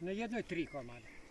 Na jednoj tri komada.